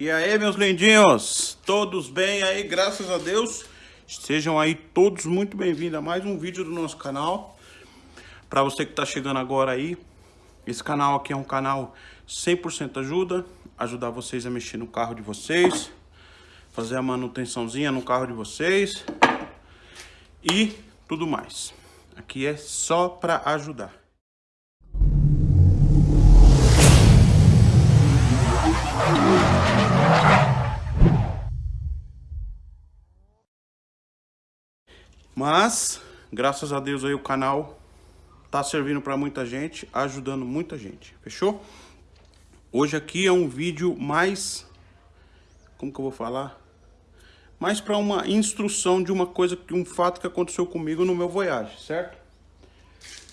E aí, meus lindinhos? Todos bem aí, graças a Deus? Sejam aí todos muito bem-vindos a mais um vídeo do nosso canal. Para você que está chegando agora aí, esse canal aqui é um canal 100% ajuda, ajudar vocês a mexer no carro de vocês, fazer a manutençãozinha no carro de vocês e tudo mais. Aqui é só para ajudar. Mas, graças a Deus aí o canal tá servindo para muita gente, ajudando muita gente, fechou? Hoje aqui é um vídeo mais, como que eu vou falar? Mais para uma instrução de uma coisa, um fato que aconteceu comigo no meu Voyage, certo?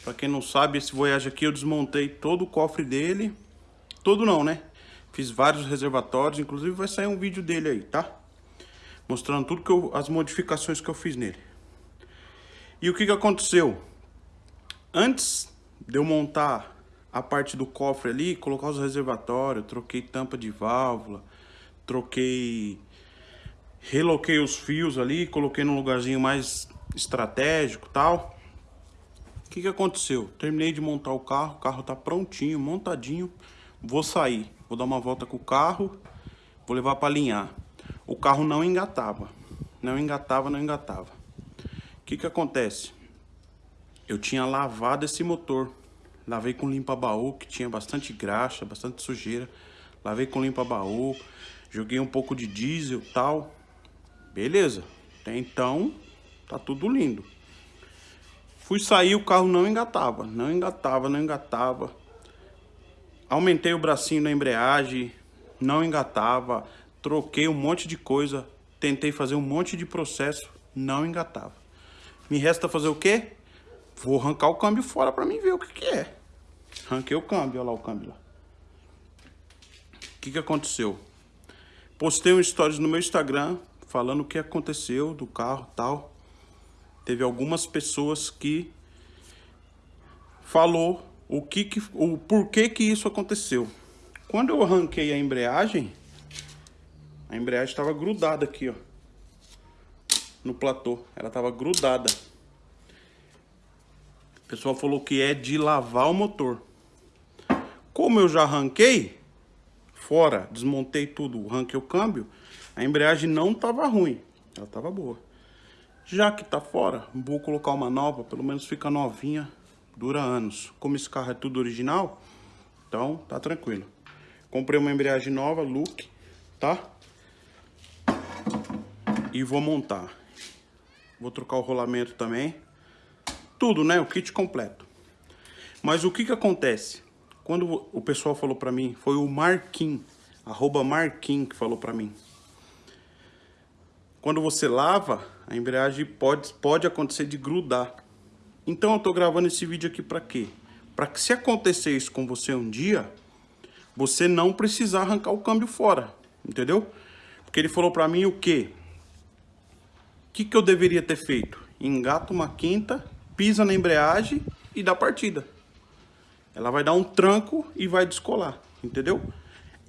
Para quem não sabe, esse Voyage aqui eu desmontei todo o cofre dele, todo não, né? Fiz vários reservatórios, inclusive vai sair um vídeo dele aí, tá? Mostrando tudo que eu, as modificações que eu fiz nele. E o que, que aconteceu? Antes de eu montar a parte do cofre ali, colocar os reservatórios, troquei tampa de válvula, troquei... Reloquei os fios ali, coloquei num lugarzinho mais estratégico tal. O que, que aconteceu? Terminei de montar o carro, o carro tá prontinho, montadinho. Vou sair, vou dar uma volta com o carro, vou levar para alinhar. O carro não engatava, não engatava, não engatava que que acontece? Eu tinha lavado esse motor. Lavei com limpa-baú, que tinha bastante graxa, bastante sujeira. Lavei com limpa-baú, joguei um pouco de diesel tal. Beleza. Até então, tá tudo lindo. Fui sair, o carro não engatava. Não engatava, não engatava. Aumentei o bracinho na embreagem, não engatava. Troquei um monte de coisa. Tentei fazer um monte de processo, não engatava. Me resta fazer o quê? Vou arrancar o câmbio fora para mim ver o que, que é. Arranquei o câmbio, olha lá o câmbio lá. O que, que aconteceu? Postei um stories no meu Instagram falando o que aconteceu do carro tal. Teve algumas pessoas que falou o que, que o porquê que isso aconteceu. Quando eu arranquei a embreagem, a embreagem estava grudada aqui, ó no platô. Ela tava grudada. O pessoal falou que é de lavar o motor. Como eu já arranquei, fora, desmontei tudo, arranquei o câmbio, a embreagem não tava ruim. Ela tava boa. Já que tá fora, vou colocar uma nova, pelo menos fica novinha, dura anos. Como esse carro é tudo original, então tá tranquilo. Comprei uma embreagem nova, look, tá? E vou montar. Vou trocar o rolamento também. Tudo, né? O kit completo. Mas o que que acontece? Quando o pessoal falou pra mim, foi o Marquinhos, arroba que falou pra mim. Quando você lava, a embreagem pode, pode acontecer de grudar. Então eu tô gravando esse vídeo aqui pra quê? Pra que se acontecer isso com você um dia, você não precisar arrancar o câmbio fora, entendeu? Porque ele falou pra mim o quê? Que, que eu deveria ter feito? Engata uma quinta, pisa na embreagem e dá partida. Ela vai dar um tranco e vai descolar, entendeu?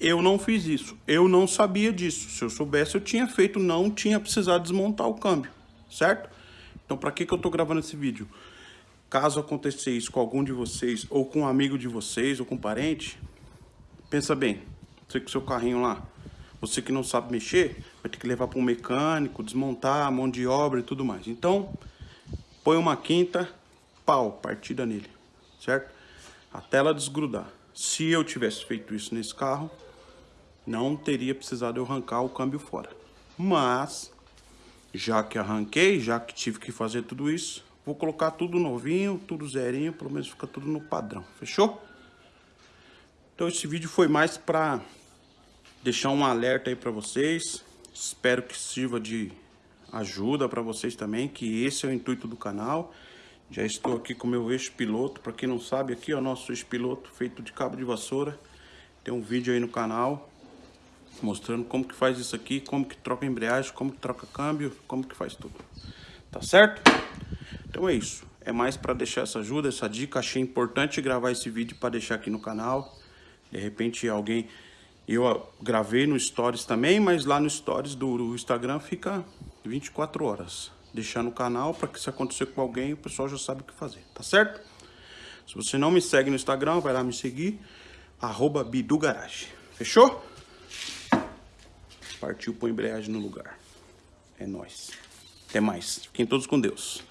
Eu não fiz isso, eu não sabia disso. Se eu soubesse, eu tinha feito, não tinha precisado desmontar o câmbio, certo? Então, para que, que eu tô gravando esse vídeo? Caso aconteça isso com algum de vocês, ou com um amigo de vocês, ou com um parente, pensa bem, você com seu carrinho lá, você que não sabe mexer, vai ter que levar para um mecânico, desmontar, mão de obra e tudo mais. Então, põe uma quinta, pau, partida nele, certo? Até ela desgrudar. Se eu tivesse feito isso nesse carro, não teria precisado eu arrancar o câmbio fora. Mas, já que arranquei, já que tive que fazer tudo isso, vou colocar tudo novinho, tudo zerinho, pelo menos fica tudo no padrão, fechou? Então esse vídeo foi mais para deixar um alerta aí para vocês. Espero que sirva de ajuda para vocês também, que esse é o intuito do canal. Já estou aqui com o meu eixo piloto, para quem não sabe, aqui ó, nosso eixo piloto feito de cabo de vassoura. Tem um vídeo aí no canal mostrando como que faz isso aqui, como que troca embreagem, como que troca câmbio, como que faz tudo. Tá certo? Então é isso. É mais para deixar essa ajuda, essa dica. Achei importante gravar esse vídeo para deixar aqui no canal. De repente alguém Eu gravei no Stories também, mas lá no Stories do, do Instagram fica 24 horas. Deixar no canal para que se acontecer com alguém, o pessoal já sabe o que fazer, tá certo? Se você não me segue no Instagram, vai lá me seguir, arroba Bidugarage. Fechou? Partiu pôr embreagem no lugar. É nóis. Até mais. Fiquem todos com Deus.